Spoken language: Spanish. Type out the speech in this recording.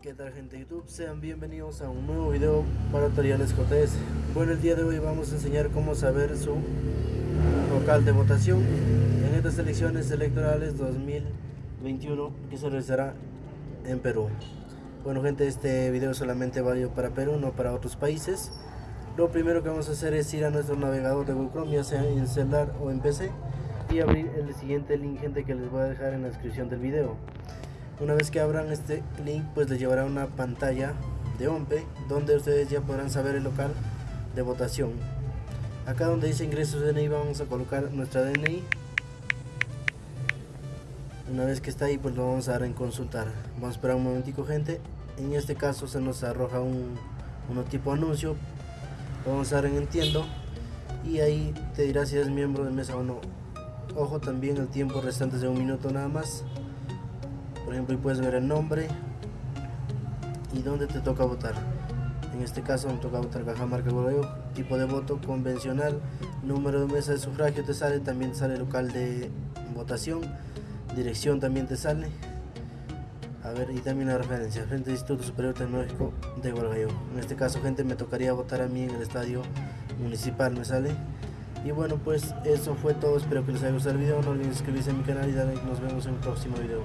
¿Qué tal gente de YouTube? Sean bienvenidos a un nuevo video para tutoriales JS Bueno, el día de hoy vamos a enseñar cómo saber su local de votación en estas elecciones electorales 2021 que se realizará en Perú. Bueno gente, este video solamente válido para Perú, no para otros países. Lo primero que vamos a hacer es ir a nuestro navegador de Google Chrome, ya sea en celular o en PC y abrir el siguiente link gente que les voy a dejar en la descripción del video. Una vez que abran este link pues les llevará una pantalla de OMPE donde ustedes ya podrán saber el local de votación. Acá donde dice ingresos DNI vamos a colocar nuestra DNI una vez que está ahí pues lo vamos a dar en consultar. Vamos a esperar un momentico gente. En este caso se nos arroja un, un tipo anuncio. Lo vamos a dar en entiendo. Y ahí te dirá si eres miembro de mesa o no ojo también el tiempo restante de un minuto nada más. Por ejemplo y puedes ver el nombre y dónde te toca votar. En este caso me toca votar Cajamarca Godoy, tipo de voto convencional número de mesa de sufragio te sale también sale local de votación dirección también te sale. A ver y también la referencia frente al Instituto Superior Tecnológico de Guargayo en este caso gente me tocaría votar a mí en el estadio municipal me sale y bueno pues eso fue todo. Espero que les haya gustado el video. No olviden suscribirse a mi canal y nos vemos en un próximo video